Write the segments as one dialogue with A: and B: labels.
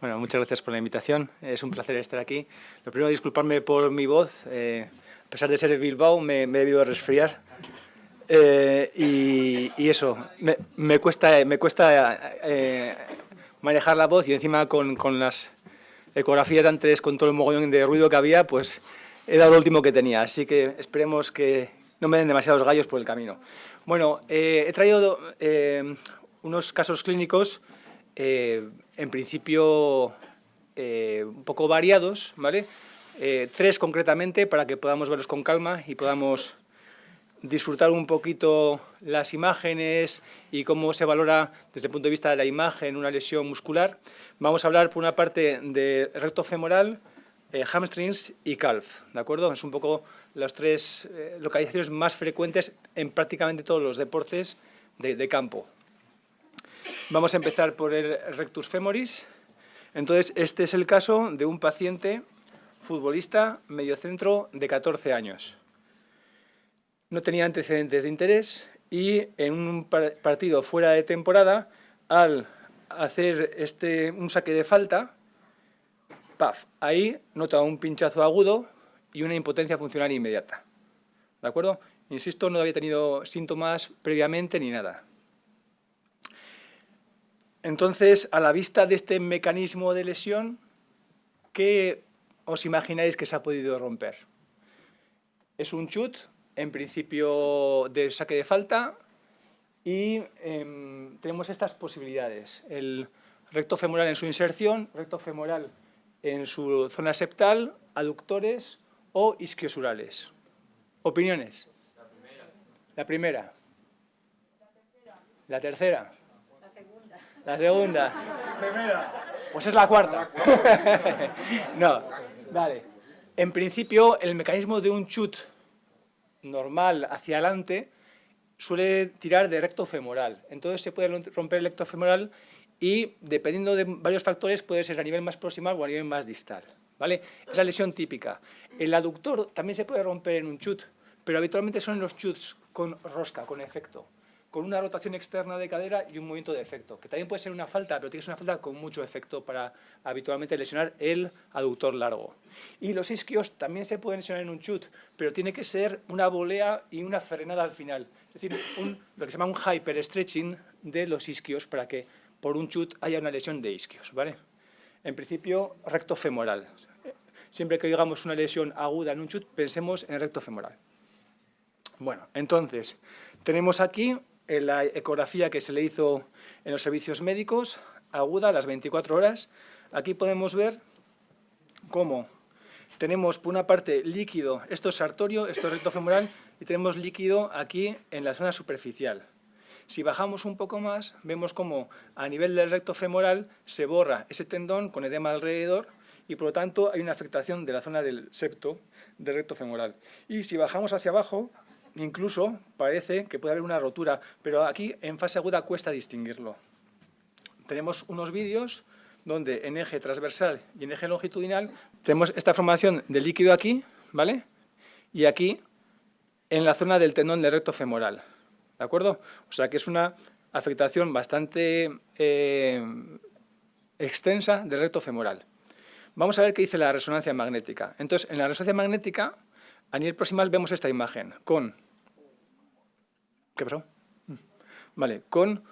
A: Bueno, muchas gracias por la invitación. Es un placer estar aquí. Lo primero, disculparme por mi voz. Eh, a pesar de ser de Bilbao, me, me he debido resfriar. Eh, y, eso, me, cuesta, me cuesta eh, manejar la voz y encima con, con, las ecografías antes, con todo el mogollón de ruido que había, pues he dado lo último que tenía. Así que esperemos que no me den demasiados gallos por el camino. Bueno, he traído unos casos clínicos eh, en principio eh, un poco variados, ¿vale? Eh, tres concretamente para que podamos verlos con calma y podamos disfrutar un poquito las imágenes y cómo se valora desde el punto de vista de la imagen una lesión muscular. Vamos a hablar por una parte de recto femoral, hamstrings y calf, ¿de acuerdo? Es un poco las tres localizaciones más frecuentes en prácticamente todos los deportes de campo. Vamos a empezar por el rectus femoris. Entonces, este es el caso de un paciente futbolista mediocentro de 14 años. No tenía antecedentes de interés y en un partido fuera de temporada, al hacer este, un saque de falta, ¡paf! Ahí nota un pinchazo agudo y una impotencia funcional inmediata. ¿De acuerdo? Insisto, no había tenido síntomas previamente ni nada. Entonces, a la vista de este mecanismo de lesión, ¿qué os imagináis que se ha podido romper? Es un chut, en principio de saque de falta, y em, tenemos estas posibilidades. El recto femoral en su inserción, recto femoral en su zona septal, aductores o isquiosurales. ¿Opiniones? La primera. La primera. La tercera. La tercera. La segunda. Primera. Pues es la cuarta. no, vale. En principio, el mecanismo de un chut normal hacia adelante suele tirar de recto femoral. Entonces se puede romper el recto femoral y, dependiendo de varios factores, puede ser a nivel más proximal o a nivel más distal. ¿vale? Es la lesión típica. El aductor también se puede romper en un chut, pero habitualmente son los chuts con rosca, con efecto con una rotación externa de cadera y un movimiento de efecto, que también puede ser una falta, pero tiene que ser una falta con mucho efecto para habitualmente lesionar el aductor largo. Y los isquios también se pueden lesionar en un chut, pero tiene que ser una volea y una frenada al final. Es decir, lo que se llama un hyperstretching de los isquios para que por un chut haya una lesión de isquios. ¿vale? En principio, recto femoral. Siempre que digamos una lesión aguda en un chut, pensemos en recto femoral. Bueno, entonces, tenemos aquí en la ecografía que se le hizo en los servicios médicos, aguda, a las 24 horas, aquí podemos ver cómo tenemos por una parte líquido, esto es sartorio, esto es recto femoral, y tenemos líquido aquí en la zona superficial. Si bajamos un poco más, vemos cómo a nivel del recto femoral se borra ese tendón con edema alrededor y por lo tanto hay una afectación de la zona del septo del recto femoral. Y si bajamos hacia abajo, incluso parece que puede haber una rotura, pero aquí en fase aguda cuesta distinguirlo. Tenemos unos vídeos donde en eje transversal y en eje longitudinal tenemos esta formación de líquido aquí, ¿vale? Y aquí en la zona del tendón del recto femoral, ¿de acuerdo? O sea que es una afectación bastante eh, extensa del recto femoral. Vamos a ver qué dice la resonancia magnética. Entonces, en la resonancia magnética, a nivel proximal vemos esta imagen con ¿Qué pasó? Mm. Vale, con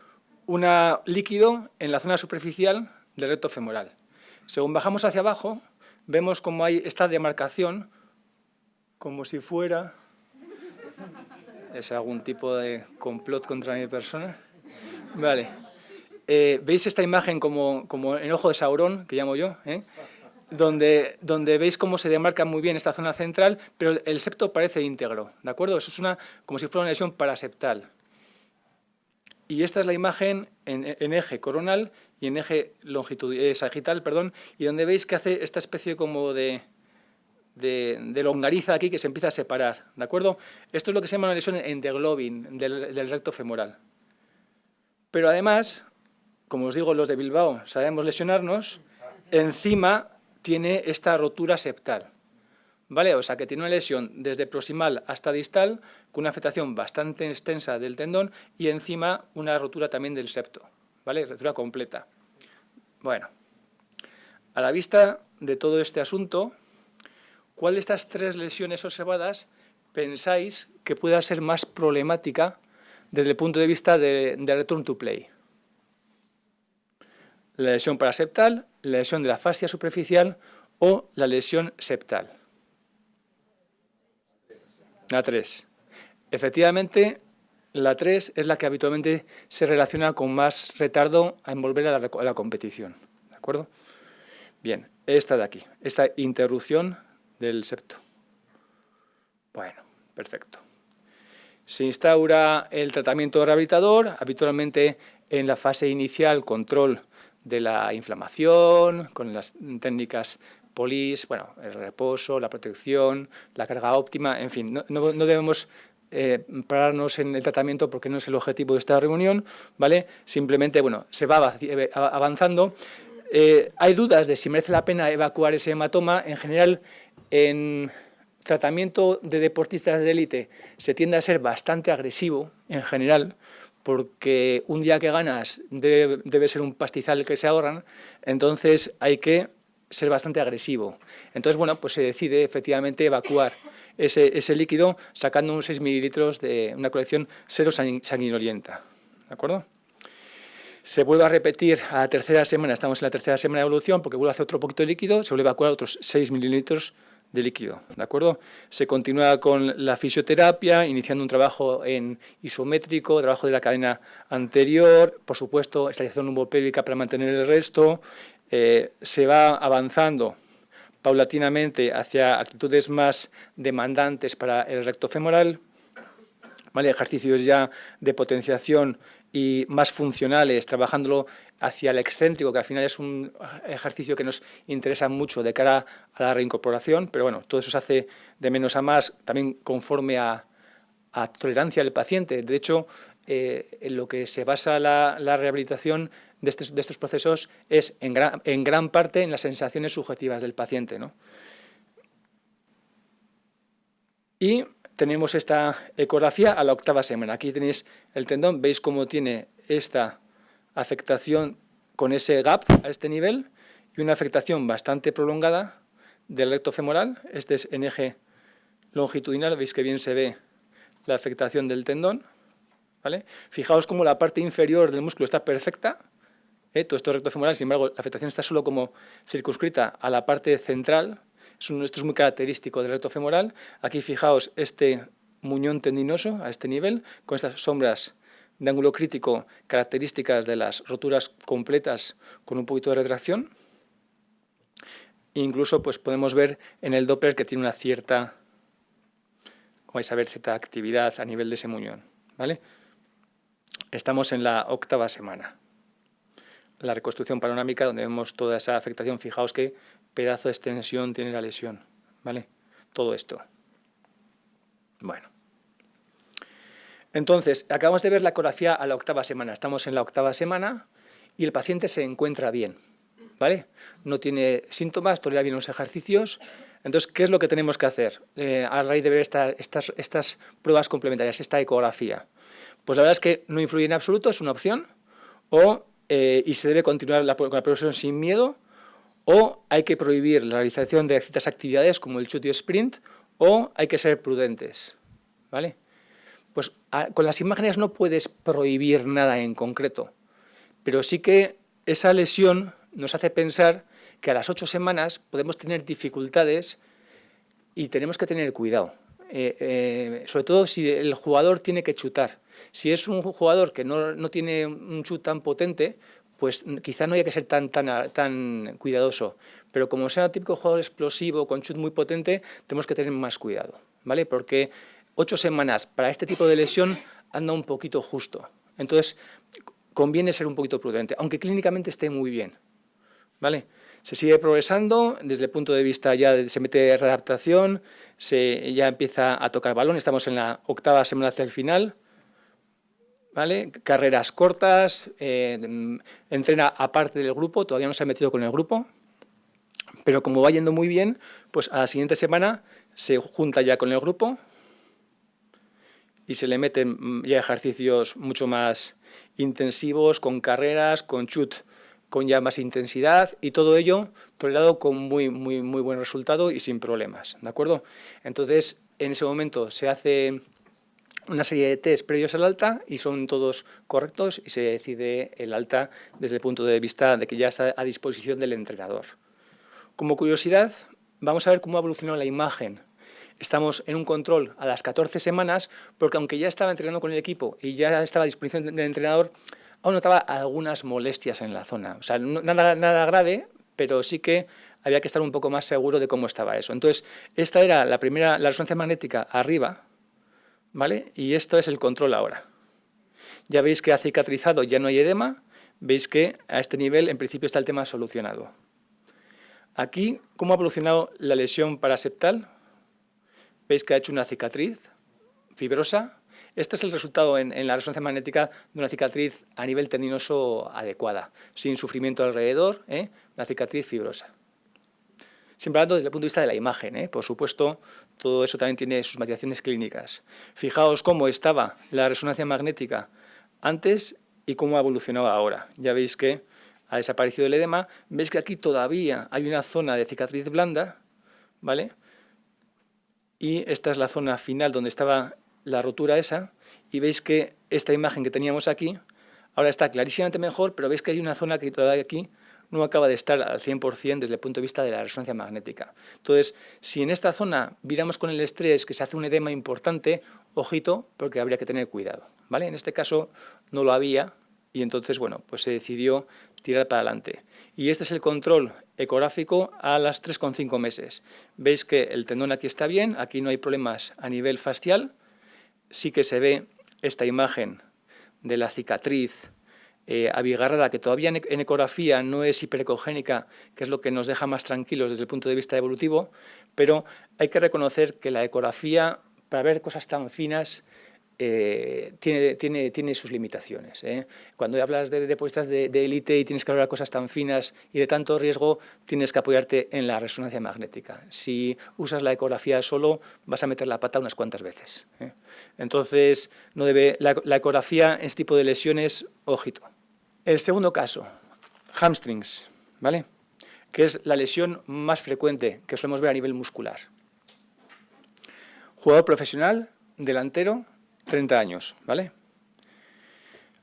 A: un líquido en la zona superficial del recto femoral. Según bajamos hacia abajo, vemos como hay esta demarcación, como si fuera... ¿Es algún tipo de complot contra mi persona? Vale. Eh, ¿Veis esta imagen como, como en ojo de Saurón, que llamo yo? ¿eh? Donde, donde veis cómo se demarca muy bien esta zona central, pero el septo parece íntegro, ¿de acuerdo? Eso es una, como si fuera una lesión paraseptal. Y esta es la imagen en, eje coronal y en eje eh, sagital, perdón, y donde veis que hace esta especie como de, de, longariza aquí que se empieza a separar, ¿de acuerdo? Esto es lo que se llama una lesión endoglobin del, del recto femoral. Pero además, como os digo, los de Bilbao sabemos lesionarnos, encima tiene esta rotura septal. ¿Vale? O sea, que tiene una lesión desde proximal hasta distal, con una afectación bastante extensa del tendón y encima una rotura también del septo. ¿Vale? Rotura completa. Bueno, a la vista de todo este asunto, ¿cuál de estas tres lesiones observadas pensáis que pueda ser más problemática desde el punto de vista de, return to play? La lesión paraseptal, la lesión de la fascia superficial o la lesión septal. La 3. Efectivamente, la 3 es la que habitualmente se relaciona con más retardo a envolver a la, competición. ¿De acuerdo? Bien, esta de aquí, esta interrupción del septo. Bueno, perfecto. Se instaura el tratamiento rehabilitador, habitualmente en la fase inicial control de la inflamación, con las técnicas polis, bueno, el reposo, la protección, la carga óptima, en fin, no debemos eh, pararnos en el tratamiento porque no es el objetivo de esta reunión, ¿vale? Simplemente, bueno, se va eh, avanzando. Eh, hay dudas de si merece la pena evacuar ese hematoma. En general, en tratamiento de deportistas de élite se tiende a ser bastante agresivo, en general, porque un día que ganas debe, ser un pastizal que se ahorran, entonces hay que ser bastante agresivo. Entonces, bueno, pues se decide efectivamente evacuar ese, líquido sacando unos 6 mililitros de una colección cero sanguinolienta. ¿De acuerdo? Se vuelve a repetir a la tercera semana, estamos en la tercera semana de evolución, porque vuelve a hacer otro poquito de líquido, se vuelve a evacuar otros 6 mililitros de líquido, ¿de acuerdo? Se continúa con la fisioterapia, iniciando un trabajo en isométrico, trabajo de la cadena anterior, por supuesto, estabilización lumbopélvica para mantener el resto, eh, se va avanzando paulatinamente hacia actitudes más demandantes para el recto femoral, ¿vale? ejercicios ya de potenciación y más funcionales, trabajándolo hacia el excéntrico, que al final es un ejercicio que nos interesa mucho de cara a la reincorporación, pero bueno, todo eso se hace de menos a más, también conforme a, tolerancia del paciente. De hecho, eh, en lo que se basa la, la rehabilitación de estos, procesos es en gran, parte en las sensaciones subjetivas del paciente. Y tenemos esta ecografía a la octava semana. Aquí tenéis el tendón, veis cómo tiene esta afectación con ese gap a este nivel y una afectación bastante prolongada del recto femoral. Este es en eje longitudinal, veis que bien se ve la afectación del tendón. ¿vale? Fijaos cómo la parte inferior del músculo está perfecta, ¿eh? todo esto recto femoral, sin embargo, la afectación está solo como circunscrita a la parte central, esto es muy característico del recto femoral. Aquí fijaos este muñón tendinoso a este nivel, con estas sombras de ángulo crítico características de las roturas completas con un poquito de retracción. incluso pues, podemos ver en el Doppler que tiene una cierta, vais a ver, cierta actividad a nivel de ese muñón. ¿vale? Estamos en la octava semana la reconstrucción panorámica donde vemos toda esa afectación. Fijaos qué pedazo de extensión tiene la lesión, ¿vale? Todo esto. Bueno. Entonces, acabamos de ver la ecografía a la octava semana. Estamos en la octava semana y el paciente se encuentra bien, ¿vale? No tiene síntomas, tolera bien los ejercicios. Entonces, ¿qué es lo que tenemos que hacer eh, a raíz de ver estas, pruebas complementarias, esta ecografía? Pues la verdad es que no influye en absoluto, es una opción, o eh, y se debe continuar la, con la progresión sin miedo, o hay que prohibir la realización de ciertas actividades como el shoot y sprint, o hay que ser prudentes. ¿vale? Pues con las imágenes no puedes prohibir nada en concreto, pero sí que esa lesión nos hace pensar que a las ocho semanas podemos tener dificultades y tenemos que tener cuidado. Eh, eh, sobre todo si el jugador tiene que chutar. Si es un jugador que no, tiene un chut tan potente, pues quizá no haya que ser tan, tan, tan cuidadoso. Pero como sea un típico jugador explosivo con chut muy potente, tenemos que tener más cuidado, ¿vale? Porque ocho semanas para este tipo de lesión anda un poquito justo. Entonces, conviene ser un poquito prudente, aunque clínicamente esté muy bien, ¿vale? Se sigue progresando, desde el punto de vista ya se mete readaptación, se ya empieza a tocar balón, estamos en la octava semana hacia el final, carreras cortas, eh, entrena aparte del grupo, todavía no se ha metido con el grupo, pero como va yendo muy bien, pues a la siguiente semana se junta ya con el grupo y se le meten ya ejercicios mucho más intensivos, con carreras, con chut con ya más intensidad y todo ello tolerado con muy, muy, muy buen resultado y sin problemas, ¿de acuerdo? Entonces, en ese momento se hace una serie de test previos al alta y son todos correctos y se decide el alta desde el punto de vista de que ya está a disposición del entrenador. Como curiosidad, vamos a ver cómo ha evolucionado la imagen. Estamos en un control a las 14 semanas, porque aunque ya estaba entrenando con el equipo y ya estaba a disposición del entrenador, aún notaba algunas molestias en la zona. O sea, nada, nada grave, pero sí que había que estar un poco más seguro de cómo estaba eso. Entonces, esta era la primera, la resonancia magnética arriba, ¿vale? Y esto es el control ahora. Ya veis que ha cicatrizado, ya no hay edema, veis que a este nivel en principio está el tema solucionado. Aquí, ¿cómo ha evolucionado la lesión paraseptal? Veis que ha hecho una cicatriz fibrosa, este es el resultado en, la resonancia magnética de una cicatriz a nivel tendinoso adecuada, sin sufrimiento alrededor, ¿eh? una cicatriz fibrosa. Siempre hablando desde el punto de vista de la imagen, ¿eh? por supuesto, todo eso también tiene sus matizaciones clínicas. Fijaos cómo estaba la resonancia magnética antes y cómo ha evolucionado ahora. Ya veis que ha desaparecido el edema, veis que aquí todavía hay una zona de cicatriz blanda, ¿vale? Y esta es la zona final donde estaba la rotura esa y veis que esta imagen que teníamos aquí ahora está clarísimamente mejor, pero veis que hay una zona que todavía aquí no acaba de estar al 100% desde el punto de vista de la resonancia magnética. Entonces, si en esta zona viramos con el estrés que se hace un edema importante, ojito, porque habría que tener cuidado. ¿vale? En este caso no lo había y entonces, bueno, pues se decidió tirar para adelante. Y este es el control ecográfico a las 3,5 meses. Veis que el tendón aquí está bien, aquí no hay problemas a nivel facial, sí que se ve esta imagen de la cicatriz eh, abigarrada, que todavía en, ecografía no es hiperecogénica, que es lo que nos deja más tranquilos desde el punto de vista evolutivo, pero hay que reconocer que la ecografía, para ver cosas tan finas, eh, tiene, tiene, tiene, sus limitaciones. ¿eh? Cuando hablas de deportistas de élite y tienes que hablar cosas tan finas y de tanto riesgo, tienes que apoyarte en la resonancia magnética. Si usas la ecografía solo, vas a meter la pata unas cuantas veces. ¿eh? Entonces, no debe, la, la, ecografía en este tipo de lesiones, ojito. El segundo caso, hamstrings, ¿vale? que es la lesión más frecuente que solemos ver a nivel muscular. Jugador profesional, delantero, 30 años, ¿vale?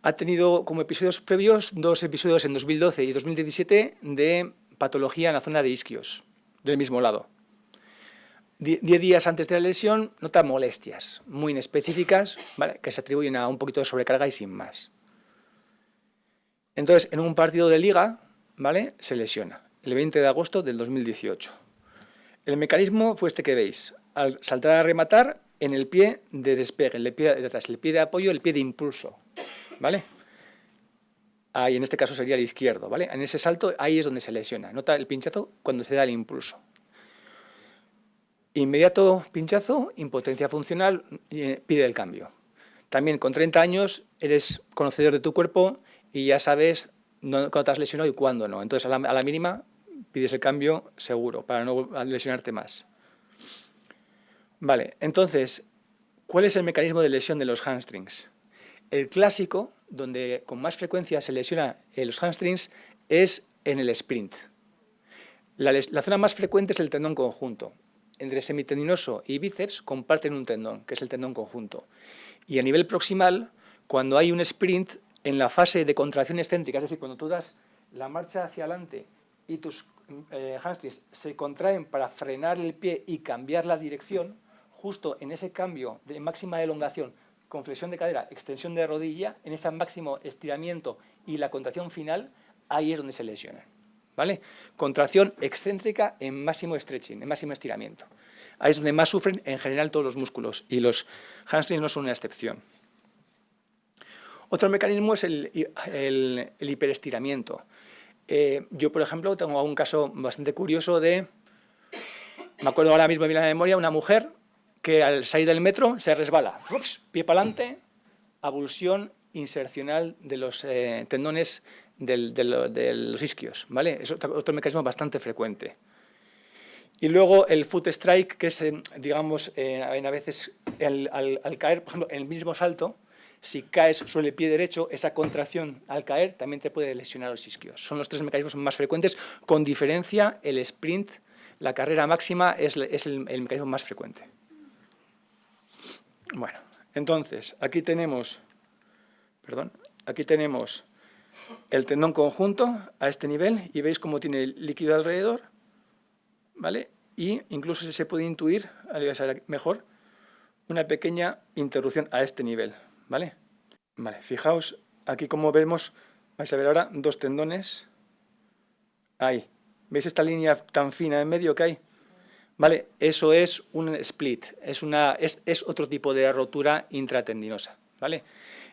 A: Ha tenido como episodios previos dos episodios en 2012 y 2017 de patología en la zona de isquios, del mismo lado. Diez días antes de la lesión nota molestias muy inespecíficas ¿vale? que se atribuyen a un poquito de sobrecarga y sin más. Entonces, en un partido de liga, ¿vale? se lesiona, el 20 de agosto del 2018. El mecanismo fue este que veis. Al saltar a rematar, en el pie de despegue, el pie de el pie de apoyo, el pie de impulso, ¿vale? Ahí, en este caso sería el izquierdo, ¿vale? En ese salto, ahí es donde se lesiona. Nota el pinchazo cuando se da el impulso. Inmediato pinchazo, impotencia funcional, eh, pide el cambio. También con 30 años eres conocedor de tu cuerpo y ya sabes cuándo te has lesionado y cuándo no. Entonces, a la mínima pides el cambio seguro para no lesionarte más. Vale, entonces, ¿cuál es el mecanismo de lesión de los hamstrings? El clásico, donde con más frecuencia se lesiona los hamstrings, es en el sprint. La, la, zona más frecuente es el tendón conjunto. Entre semitendinoso y bíceps comparten un tendón, que es el tendón conjunto. Y a nivel proximal, cuando hay un sprint, en la fase de contracción excéntrica, es decir, cuando tú das la marcha hacia adelante y tus eh, hamstrings se contraen para frenar el pie y cambiar la dirección, justo en ese cambio de máxima elongación con flexión de cadera, extensión de rodilla, en ese máximo estiramiento y la contracción final, ahí es donde se lesionan. ¿vale? Contracción excéntrica en máximo stretching, en máximo estiramiento. Ahí es donde más sufren en general todos los músculos y los hamstrings no son una excepción. Otro mecanismo es el, hiperestiramiento. Eh, yo, por ejemplo, tengo un caso bastante curioso de, me acuerdo ahora mismo de la memoria, una mujer que al salir del metro se resbala, pie para adelante, abulsión insercional de los eh, tendones de los isquios, ¿vale? Es otro, mecanismo bastante frecuente. Y luego el foot strike, que es, eh, digamos, eh, a veces al, caer, por ejemplo, en el mismo salto, Si caes sobre el pie derecho, esa contracción al caer también te puede lesionar los isquios. Son los tres mecanismos más frecuentes, con diferencia el sprint, la carrera máxima, es, el, mecanismo más frecuente. Bueno, entonces, aquí tenemos, perdón, aquí tenemos el tendón conjunto a este nivel y veis cómo tiene el líquido alrededor, ¿vale? Y incluso se puede intuir, mejor, una pequeña interrupción a este nivel, ¿vale? Vale, fijaos aquí como vemos, vais a ver ahora dos tendones, ahí, ¿veis esta línea tan fina en medio que hay? ¿Vale? Eso es un split, es, una, es, es otro tipo de rotura intratendinosa, ¿vale?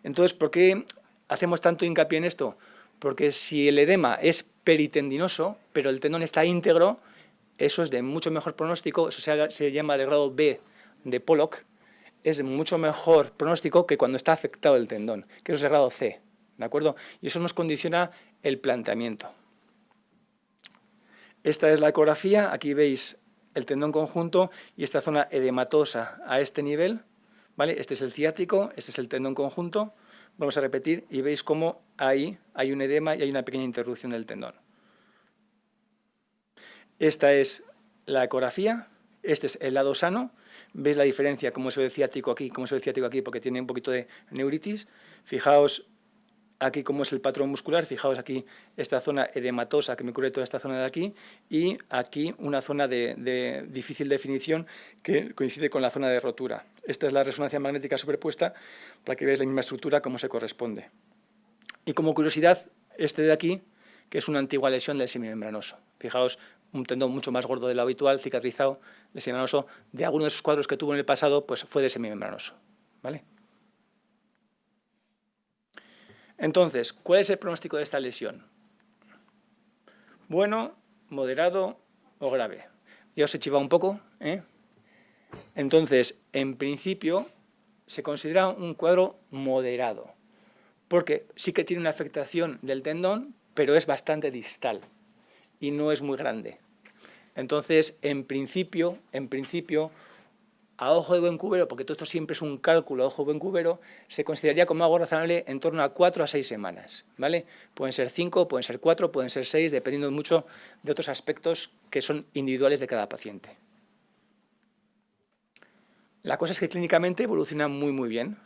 A: Entonces, ¿por qué hacemos tanto hincapié en esto? Porque si el edema es peritendinoso, pero el tendón está íntegro, eso es de mucho mejor pronóstico, eso se, llama de grado B de Pollock, es mucho mejor pronóstico que cuando está afectado el tendón, que es de grado C, ¿de acuerdo? Y eso nos condiciona el planteamiento. Esta es la ecografía, aquí veis el tendón conjunto y esta zona edematosa a este nivel, ¿vale? Este es el ciático, este es el tendón conjunto, Vamos a repetir y veis cómo ahí hay un edema y hay una pequeña interrupción del tendón. Esta es la ecografía, este es el lado sano, veis la diferencia, cómo se ve el ciático aquí, cómo se ve el ciático aquí, porque tiene un poquito de neuritis. Fijaos aquí cómo es el patrón muscular, fijaos aquí esta zona edematosa que me cubre toda esta zona de aquí y aquí una zona de, difícil definición que coincide con la zona de rotura. Esta es la resonancia magnética superpuesta para que veáis la misma estructura como se corresponde. Y como curiosidad, este de aquí, que es una antigua lesión del semimembranoso. Fijaos, un tendón mucho más gordo de lo habitual, cicatrizado, de semimembranoso, de alguno de esos cuadros que tuvo en el pasado, pues fue de semimembranoso. ¿vale? Entonces, ¿cuál es el pronóstico de esta lesión? Bueno, moderado o grave. Ya os he chivado un poco. ¿eh? Entonces, en principio, se considera un cuadro moderado, porque sí que tiene una afectación del tendón, pero es bastante distal y no es muy grande. Entonces, en principio, en principio a ojo de buen cubero, porque todo esto siempre es un cálculo a ojo de buen cubero, se consideraría como algo razonable en torno a cuatro a seis semanas. ¿vale? Pueden ser cinco, pueden ser cuatro, pueden ser seis, dependiendo mucho de otros aspectos que son individuales de cada paciente. La cosa es que clínicamente evoluciona muy muy bien.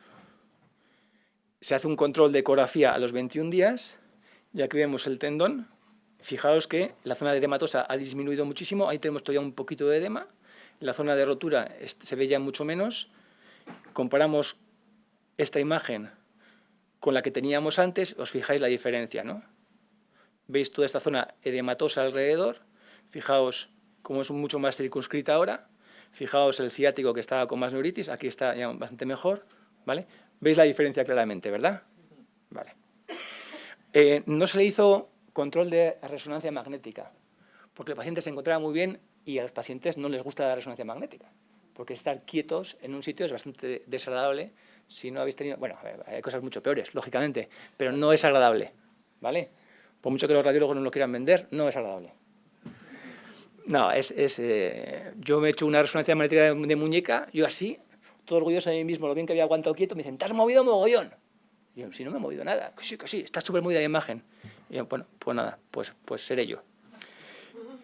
A: Se hace un control de ecografía a los 21 días, y aquí vemos el tendón. Fijaos que la zona de edematosa ha disminuido muchísimo, ahí tenemos todavía un poquito de edema, la zona de rotura se ve ya mucho menos. Comparamos esta imagen con la que teníamos antes, os fijáis la diferencia, ¿no? Veis toda esta zona edematosa alrededor, fijaos cómo es mucho más circunscrita ahora, fijaos el ciático que estaba con más neuritis, aquí está ya bastante mejor, ¿vale? Veis la diferencia claramente, ¿verdad? Vale. Eh, no se le hizo control de resonancia magnética, porque el paciente se encontraba muy bien y a los pacientes no les gusta la resonancia magnética, porque estar quietos en un sitio es bastante desagradable si no habéis tenido... Bueno, hay cosas mucho peores, lógicamente, pero no es agradable, ¿vale? Por mucho que los radiólogos no lo quieran vender, no es agradable. No, es... es eh, yo me he hecho una resonancia magnética de, muñeca, yo así, todo orgulloso de mí mismo, lo bien que había aguantado quieto, me dicen, ¿te has movido mogollón? Y yo, si no me he movido nada, sí, que sí, está súper movida la imagen. Bueno, pues nada, pues, pues seré yo.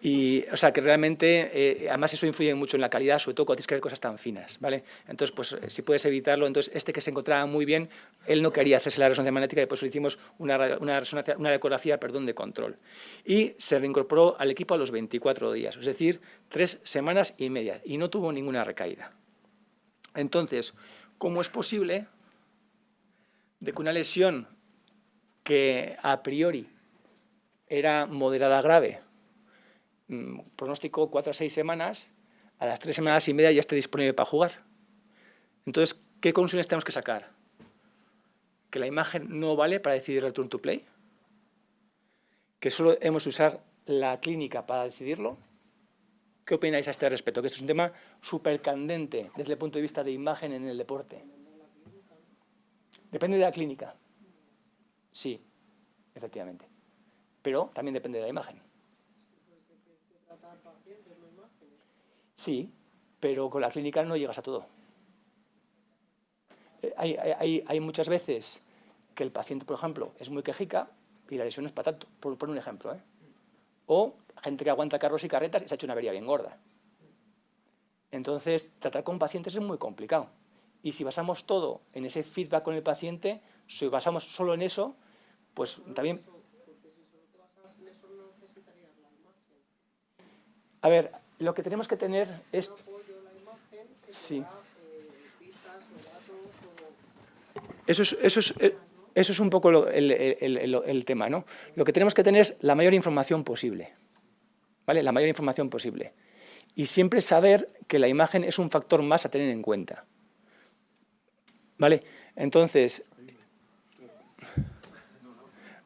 A: Y, o sea, que realmente, eh, además eso influye mucho en la calidad, sobre todo cuando tienes que ver cosas tan finas, ¿vale? Entonces, pues eh, si puedes evitarlo, entonces este que se encontraba muy bien, él no quería hacerse la resonancia magnética y por eso le hicimos una, una, resonancia, una ecografía perdón, de control. Y se reincorporó al equipo a los 24 días, es decir, tres semanas y media, y no tuvo ninguna recaída. Entonces, ¿cómo es posible de que una lesión que a priori era moderada grave, Mm, pronóstico cuatro a seis semanas, a las tres semanas y media ya esté disponible para jugar. Entonces, ¿qué conclusiones tenemos que sacar? ¿Que la imagen no vale para decidir return to play? ¿Que solo hemos de usar la clínica para decidirlo? ¿Qué opináis a este respecto? Que es un tema súper candente desde el punto de vista de imagen en el deporte. Depende de la clínica. Sí, efectivamente. Pero también depende de la imagen. Sí, pero con la clínica no llegas a todo. eh, hay, hay, muchas veces que el paciente, por ejemplo, es muy quejica y la lesión es para tanto, por, un ejemplo. ¿eh? O gente que aguanta carros y carretas y se ha hecho una avería bien gorda. Entonces, tratar con pacientes es muy complicado. Y si basamos todo en ese feedback con el paciente, si basamos solo en eso, pues también... A ver, lo que tenemos que tener es... Sí. Eso es, eso es, eh, eso es un poco el, el, tema, ¿no? Lo que tenemos que tener es la mayor información posible, ¿vale? La mayor información posible. Y siempre saber que la imagen es un factor más a tener en cuenta. ¿Vale? Entonces...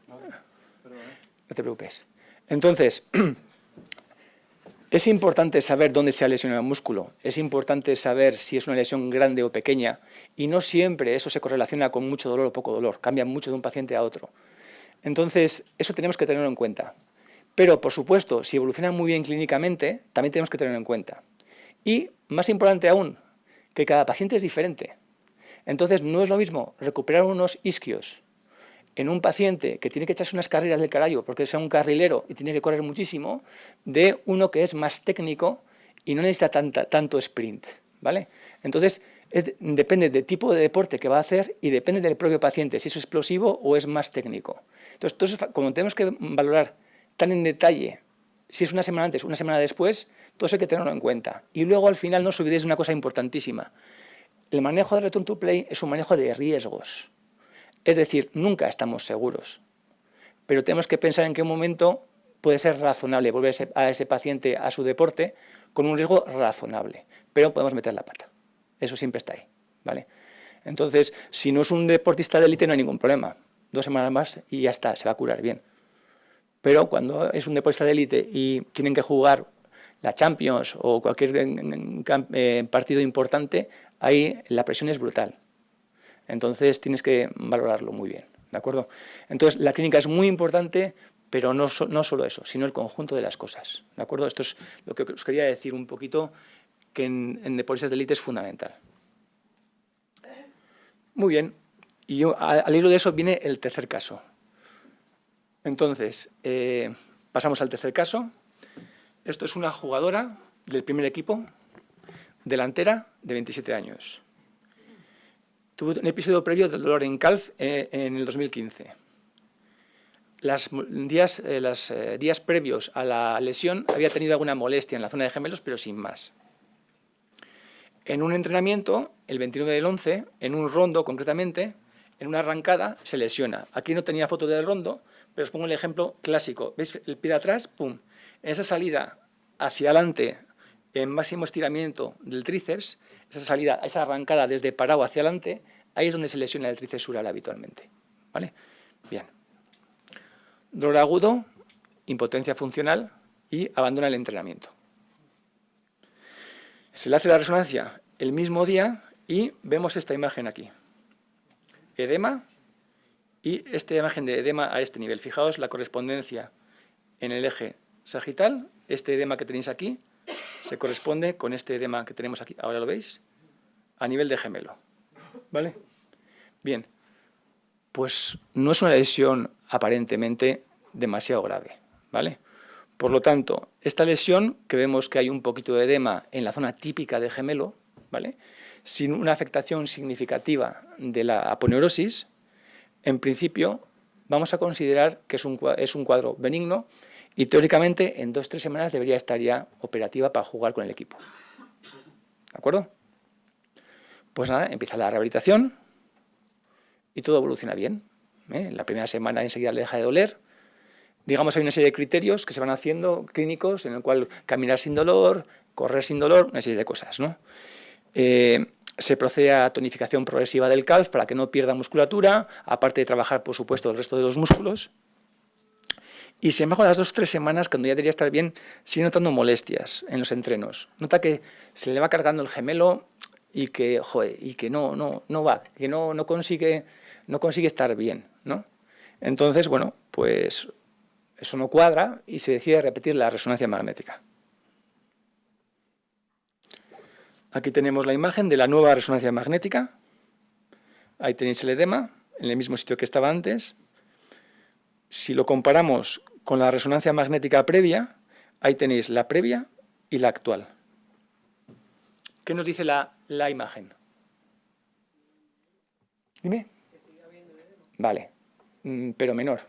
A: No te preocupes. Entonces, es importante saber dónde se ha lesionado el músculo, es importante saber si es una lesión grande o pequeña, y no siempre eso se correlaciona con mucho dolor o poco dolor, cambia mucho de un paciente a otro. Entonces, eso tenemos que tenerlo en cuenta. Pero, por supuesto, si evoluciona muy bien clínicamente, también tenemos que tenerlo en cuenta. Y, más importante aún, que cada paciente es diferente. Entonces, no es lo mismo recuperar unos isquios en un paciente que tiene que echarse unas carreras del carajo porque es un carrilero y tiene que correr muchísimo, de uno que es más técnico y no necesita tanto sprint. ¿vale? Entonces, depende del tipo de deporte que va a hacer y depende del propio paciente, si es explosivo o es más técnico. Entonces, entonces como tenemos que valorar tan en detalle si es una semana antes, una semana después, todo eso hay que tenerlo en cuenta. Y luego, al final, no os de una cosa importantísima. El manejo de return to play es un manejo de riesgos. Es decir, nunca estamos seguros. Pero tenemos que pensar en qué momento puede ser razonable volver a ese paciente a su deporte con un riesgo razonable. Pero podemos meter la pata. Eso siempre está ahí. ¿vale? Entonces, si no es un deportista de élite no hay ningún problema. Dos semanas más y ya está, se va a curar bien. Pero cuando es un deportista de élite y tienen que jugar la Champions o cualquier eh, partido importante, ahí la presión es brutal. Entonces tienes que valorarlo muy bien, ¿de acuerdo? Entonces la clínica es muy importante, pero no, no solo eso, sino el conjunto de las cosas, ¿de acuerdo? Esto es lo que os quería decir un poquito, que en, deportistas de élite es fundamental. Muy bien, y al hilo de eso viene el tercer caso. Entonces, eh, pasamos al tercer caso, esto es una jugadora del primer equipo, delantera, de 27 años. Tuvo un episodio previo del dolor en calf eh, en el 2015. Las días, eh, los eh, días previos a la lesión había tenido alguna molestia en la zona de gemelos, pero sin más. En un entrenamiento, el 29 del 11, en un rondo concretamente, en una arrancada, se lesiona. Aquí no tenía foto del rondo, pero os pongo el ejemplo clásico. ¿Veis el pie de atrás? ¡Pum! esa salida hacia adelante en máximo estiramiento del tríceps, esa salida, esa arrancada desde parado hacia adelante, ahí es donde se lesiona el tríceps sural habitualmente. ¿Vale? Bien. Dolor agudo, impotencia funcional y abandona el entrenamiento. Se le hace la resonancia el mismo día y vemos esta imagen aquí. Edema y esta imagen de edema a este nivel. Fijaos la correspondencia en el eje sagital, este edema que tenéis aquí, se corresponde con este edema que tenemos aquí, ahora lo veis, a nivel de gemelo. ¿Vale? Bien, pues no es una lesión aparentemente demasiado grave, ¿vale? Por lo tanto, esta lesión, que vemos que hay un poquito de edema en la zona típica de gemelo, ¿vale? sin una afectación significativa de la aponeurosis, en principio vamos a considerar que es un, es un cuadro benigno y teóricamente en dos o tres semanas debería estar ya operativa para jugar con el equipo. ¿De acuerdo? Pues nada, empieza la rehabilitación y todo evoluciona bien. ¿eh? La primera semana enseguida le deja de doler. Digamos, hay una serie de criterios que se van haciendo clínicos en el cual caminar sin dolor, correr sin dolor, una serie de cosas. Eh, se procede a tonificación progresiva del calf para que no pierda musculatura, aparte de trabajar, por supuesto, el resto de los músculos. Y sin embargo, las dos o tres semanas, cuando ya debería estar bien, sigue notando molestias en los entrenos. Nota que se le va cargando el gemelo y que, y que no, no, no va, que no, no, consigue, no consigue estar bien. ¿no? Entonces, bueno, pues eso no cuadra y se decide repetir la resonancia magnética. Aquí tenemos la imagen de la nueva resonancia magnética. ahí tenéis el edema, en el mismo sitio que estaba antes. Si lo comparamos con la resonancia magnética previa, ahí tenéis la previa y la actual. ¿Qué nos dice la, la imagen? Dime. Vale, mm, pero menor.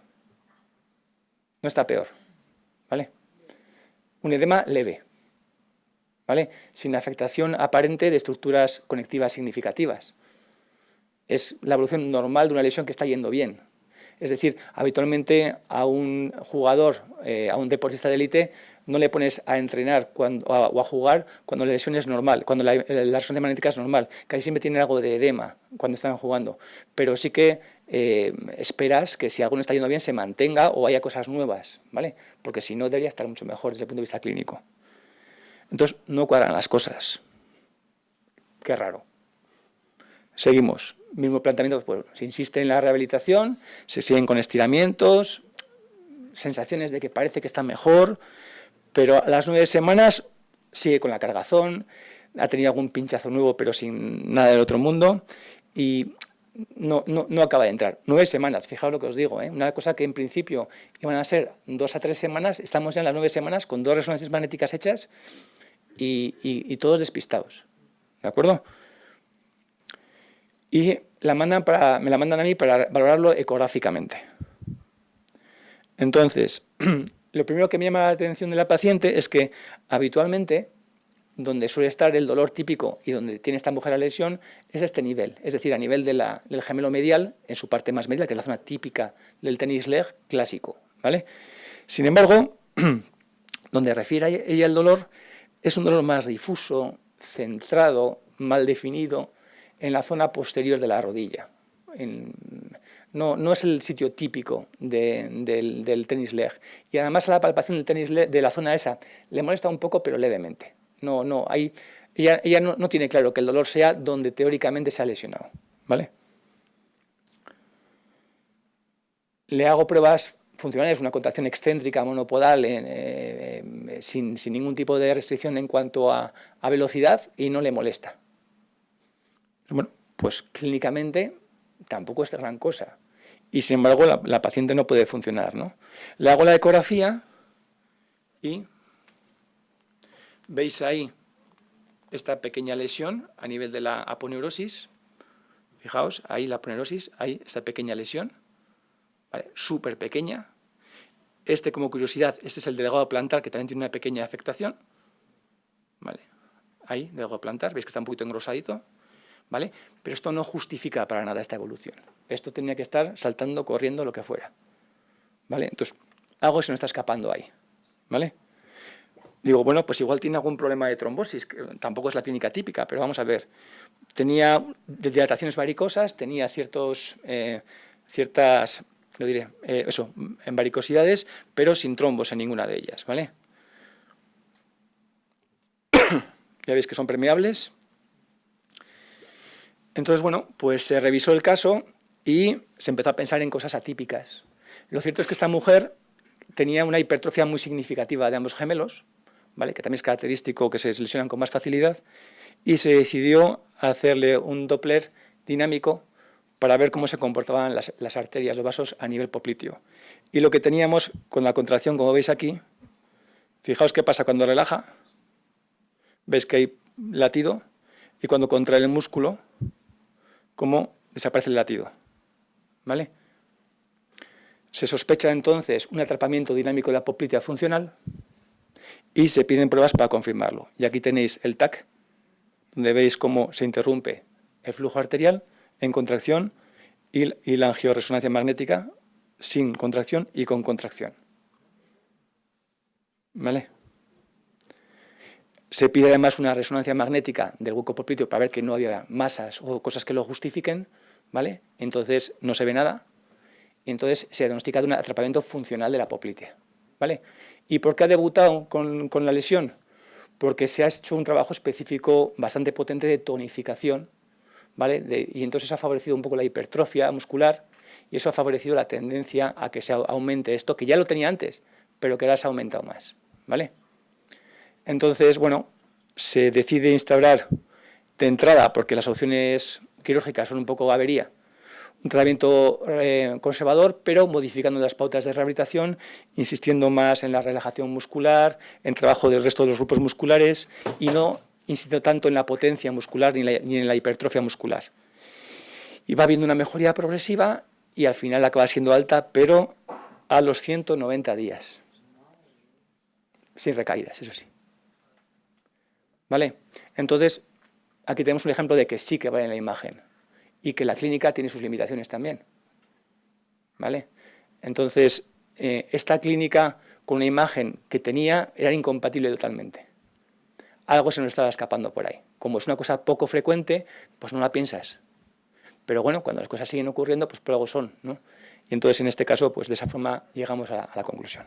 A: No está peor, ¿vale? Un edema leve, ¿vale? Sin afectación aparente de estructuras conectivas significativas. Es la evolución normal de una lesión que está yendo bien. Es decir, habitualmente a un jugador, eh, a un deportista de élite, no le pones a entrenar cuando, o a jugar cuando la lesión es normal, cuando la, la magnética es normal, ahí siempre tiene algo de edema cuando están jugando. Pero sí que eh, esperas que si alguno está yendo bien se mantenga o haya cosas nuevas, ¿vale? Porque si no debería estar mucho mejor desde el punto de vista clínico. Entonces, no cuadran las cosas. Qué raro. Seguimos. Mismo planteamiento, pues, se insiste en la rehabilitación, se siguen con estiramientos, sensaciones de que parece que está mejor, pero a las nueve semanas sigue con la cargazón, ha tenido algún pinchazo nuevo pero sin nada del otro mundo y no, no, acaba de entrar. Nueve semanas, fijaos lo que os digo, ¿eh? una cosa que en principio iban a ser dos a tres semanas, estamos ya en las nueve semanas con dos resonancias magnéticas hechas y todos despistados, ¿de acuerdo? Y la mandan para, me la mandan a mí para valorarlo ecográficamente. Entonces, lo primero que me llama la atención de la paciente es que habitualmente donde suele estar el dolor típico y donde tiene esta mujer la lesión es este nivel, es decir, a nivel del gemelo medial, en su parte más medial, que es la zona típica del tenis leg clásico. ¿vale? Sin embargo, donde refiere ella el dolor, es un dolor más difuso, centrado, mal definido, en la zona posterior de la rodilla. no, no, es el sitio típico del, del, tenis leg. Y además la palpación del tenis leg, de la zona esa le molesta un poco, pero levemente. No, no, hay, ella, no, tiene claro que el dolor sea donde teóricamente se ha lesionado. ¿vale? Le hago pruebas funcionales, una contracción excéntrica monopodal eh, eh, sin, ningún tipo de restricción en cuanto a velocidad y no le molesta. Bueno, pues clínicamente tampoco es gran cosa. Y sin embargo la, paciente no puede funcionar. ¿no? Le hago la ecografía y veis ahí esta pequeña lesión a nivel de la aponeurosis. Fijaos, ahí la aponeurosis, ahí esta pequeña lesión, súper pequeña. Este, como curiosidad, este es el delegado plantar, que también tiene una pequeña afectación. ¿Vale? Ahí, delegado plantar, veis que está un poquito engrosadito. ¿Vale? Pero esto no justifica para nada esta evolución. Esto tenía que estar saltando, corriendo, lo que fuera, ¿vale? Entonces, algo se me está escapando ahí, ¿vale? Digo, bueno, pues igual tiene algún problema de trombosis, que tampoco es la clínica típica, pero vamos a ver. Tenía dilataciones varicosas, tenía ciertos, eh, ciertas, lo diré, eh, eso, en varicosidades, pero sin trombos en ninguna de ellas, ¿vale? ya veis que son permeables, entonces, bueno, pues se revisó el caso y se empezó a pensar en cosas atípicas. Lo cierto es que esta mujer tenía una hipertrofia muy significativa de ambos gemelos, ¿vale? que también es característico que se lesionan con más facilidad, y se decidió hacerle un Doppler dinámico para ver cómo se comportaban las, arterias, los vasos a nivel popliteo. Y lo que teníamos con la contracción, como veis aquí, fijaos qué pasa cuando relaja, veis que hay latido, y cuando contrae el músculo, cómo desaparece el latido. ¿Vale? Se sospecha entonces un atrapamiento dinámico de la poplitea funcional y se piden pruebas para confirmarlo. Y aquí tenéis el TAC, donde veis cómo se interrumpe el flujo arterial en contracción y, la angioresonancia magnética sin contracción y con contracción. ¿Vale? Se pide además una resonancia magnética del hueco popliteo para ver que no había masas o cosas que lo justifiquen, ¿vale? Entonces no se ve nada, entonces se diagnostica de un atrapamiento funcional de la poplitea, ¿vale? ¿Y por qué ha debutado con, la lesión? Porque se ha hecho un trabajo específico bastante potente de tonificación, ¿vale? y entonces ha favorecido un poco la hipertrofia muscular y eso ha favorecido la tendencia a que se aumente esto, que ya lo tenía antes, pero que ahora se ha aumentado más, ¿vale? Entonces, bueno, se decide instaurar de entrada, porque las opciones quirúrgicas son un poco avería, un tratamiento eh, conservador, pero modificando las pautas de rehabilitación, insistiendo más en la relajación muscular, en trabajo del resto de los grupos musculares y no insistiendo tanto en la potencia muscular ni, ni en la hipertrofia muscular. Y va habiendo una mejoría progresiva y al final acaba siendo alta, pero a los 190 días. Sin recaídas, eso sí. ¿Vale? Entonces, aquí tenemos un ejemplo de que sí que va en la imagen y que la clínica tiene sus limitaciones también. ¿Vale? Entonces, eh, esta clínica con una imagen que tenía era incompatible totalmente. Algo se nos estaba escapando por ahí. Como es una cosa poco frecuente, pues no la piensas. Pero bueno, cuando las cosas siguen ocurriendo, pues por algo son, ¿no? Y entonces, en este caso, pues de esa forma llegamos a la conclusión.